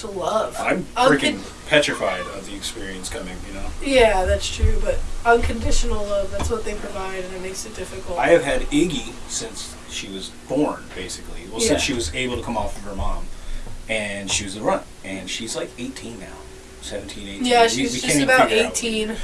to love. I'm Uncon- freaking petrified of the experience coming. You know, Yeah, that's true, but unconditional love, that's what they provide, and it makes it difficult. I have had Iggy since she was born, basically. Well, Yeah. since she was able to come off of her mom, and she was a runt, and she's like 18 now, 17, 18. yeah, she's we just can't even about figure out- 18.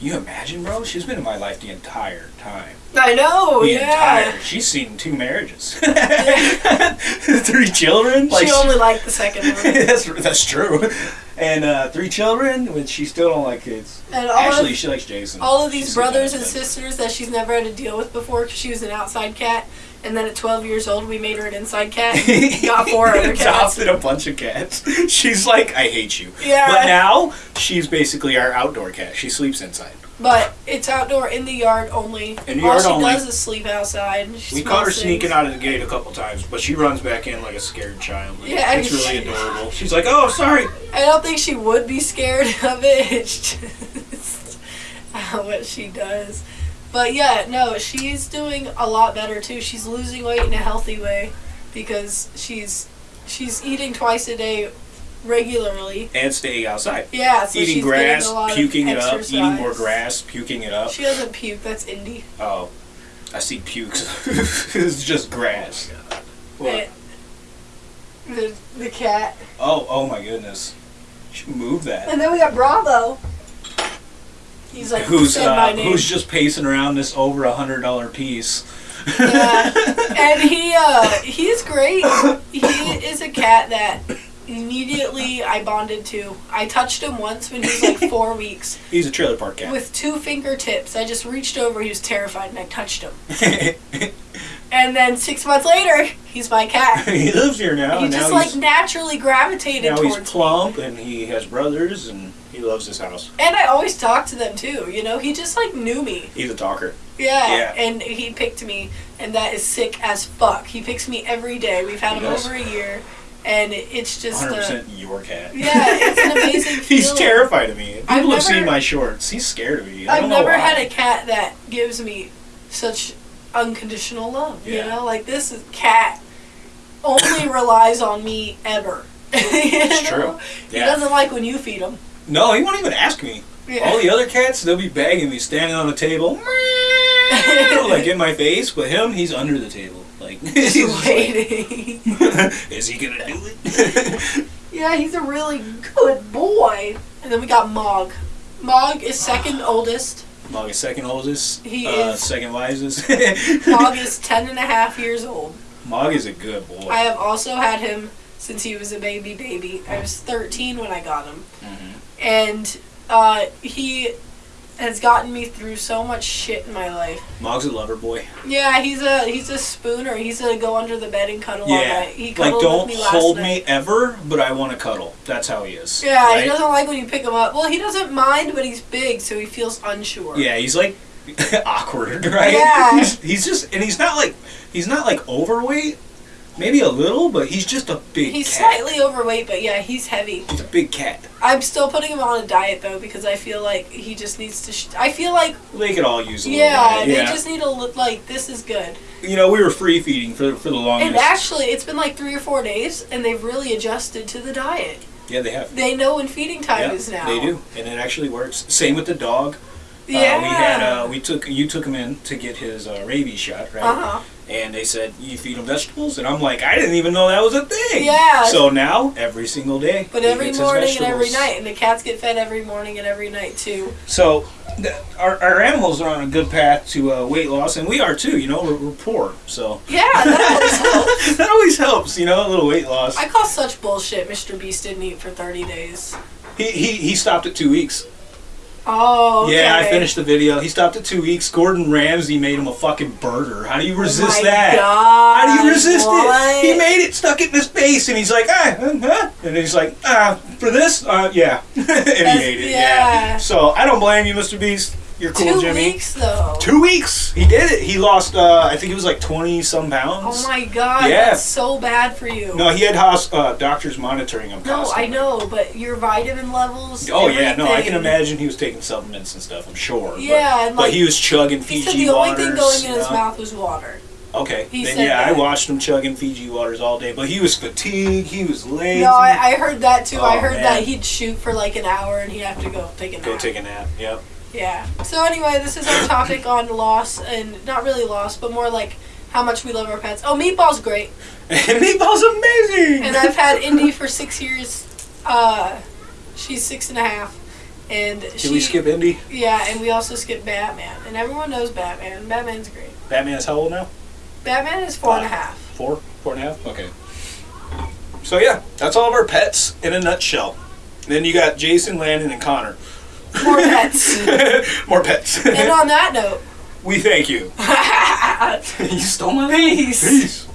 You imagine, bro? She's been in my life the entire time. I know, the yeah. entire. She's seen two marriages, three children. she only liked the second one. that's that's true. And uh, three children, which she still don't like kids. And all Actually, of, she likes Jason. all of these She's brothers and sisters that she's never had to deal with before because she was an outside cat. And then at 12 years old, we made her an inside cat. Got four other cats. Adopted a bunch of cats. She's like, I hate you. Yeah. But now she's basically our outdoor cat. She sleeps inside. But it's outdoor in the yard only. In the All yard she only. does is sleep outside. She We caught her smells sneaking things. out of the gate a couple times, but she runs back in like a scared child. Yeah, it's she- really adorable. She's like, "Oh, sorry." I don't think she would be scared of it. It's just what she does. But yeah, no, she's doing a lot better too. She's losing weight in a healthy way because she's she's eating twice a day regularly. And staying outside, Yeah, so eating she's grass, getting a lot of puking it up, eating more grass, puking it up. She doesn't puke. That's Indy. Oh, I see pukes. it's just grass. What? Eh, The, the cat. Oh, oh my goodness. Should move that. And then we got Bravo. He's like, who's uh, name. who's just pacing around this over a hundred dollar piece. Yeah. and he uh he's great. He is a cat that immediately I bonded to. I touched him once when he was like four weeks He's a trailer park cat. with two fingertips. I just reached over. He was terrified, and I touched him. And then six months later, he's my cat. he lives here now. he just now like naturally gravitated now he's towards me. plump and he has brothers and he loves his house. And I always talk to them too. You know, he just like knew me. He's a talker. Yeah, Yeah. and he picked me, and that is sick as fuck. He picks me every day. We've had He him does. over a year, and it's just Hundred uh, percent your cat. yeah, it's an amazing he's terrified of me. People I've have never- seen my shorts. He's scared of me. I I've know never why. had a cat that gives me such unconditional love. Yeah. You know, like this is, cat only relies on me ever. it's true. He doesn't like when you feed him. No, he won't even ask me. Yeah. All the other cats, they'll be begging me, standing on the table, like in my face. But him, he's under the table, like he's just like, waiting. Is he gonna do it? Yeah, he's a really good boy. And then we got Mog. Mog is second oldest. Mog is second oldest. He uh, is- second wisest. Mog is 10 and a half years old. Mog is a good boy. I have also had him since he was a baby baby. I was 13 when I got him. Mhm. And uh, he has gotten me through so much shit in my life. Mog's a lover boy. Yeah, he's a he's a spooner. He's a go under the bed and cuddle all Yeah, night. He like don't with me last hold night. me ever, but I want to cuddle. That's how he is. Yeah, right? he doesn't like when you pick him up. Well, he doesn't mind, but he's big, so he feels unsure. Yeah, he's like awkward, right? Yeah. He's, he's just, and he's not like, he's not like overweight. Maybe a little, but he's just a big He's cat. slightly overweight, but yeah, he's heavy. He's a big cat. I'm still putting him on a diet though because I feel like he just needs to. Sh- I feel like They could all use a yeah, little diet. they Yeah, just need to look like this is good. you know, we were free feeding for for the longest. And actually, it's been like three or four days, and they've really adjusted to the diet. yeah, they have. They know when feeding time Yeah, is now. They do, and it actually works. Same with the dog. Yeah. Uh, we had uh, we took you took him in to get his uh, rabies shot, right? Uh huh. And they said you feed him vegetables, and I'm like, I didn't even know that was a thing. Yeah. So now every single day, But every morning and every night, and the cats get fed every morning and every night too. So th- our, our animals are on a good path to uh, weight loss, and we are too. You know, we're, we're poor, so Yeah, that always helps. that always helps. You know, a little weight loss. I call such bullshit. Mr. Beast didn't eat for 30 days. He, he he stopped at two weeks. Oh. Yeah, I finished the video. He stopped at two weeks. Gordon Ramsay made him a fucking burger. How do you resist oh my that? God, How do you resist what? it? He made it, stuck it in his face, and he's like, ah, uh, huh? and he's like, ah, for this, uh, yeah, and he ate it. Yeah. yeah. So I don't blame you, Mr. Beast. You're cool, Two Jimmy. weeks though. Two weeks. He did it. He lost. Uh, I think it was like twenty some pounds. Oh my god, Yeah. that's so bad for you. No, he had hos- uh, doctors monitoring him. No, I know, but your vitamin levels. Oh yeah, no, I can imagine he was taking supplements and stuff. I'm sure. but- Yeah, but, like he was chugging he Fiji said the only waters. thing going in his know? mouth was water. Okay. He then yeah, I watched him chugging Fiji waters all day, but he was fatigued. He was lazy. No, I, I heard that too. I Oh, heard man. that he'd shoot for like an hour and he'd have to go take a nap. Go take a nap. Yep. Yeah. So anyway, this is our topic on loss and not really loss, but more like how much we love our pets. Oh, Meatball's great. And Meatball's amazing. And I've had Indy for six years. Uh, she's six and a half. And Can she, we skip Indy? Yeah, and we also skip Batman. And everyone knows Batman. Batman's great. Batman is how old now? Batman is four and a half. Four? Four and a half? Okay. So yeah, that's all of our pets in a nutshell. Then you got Jason, Landon, and Connor. More pets. More pets. and on that note, we thank you. you stole my Peace. Peace.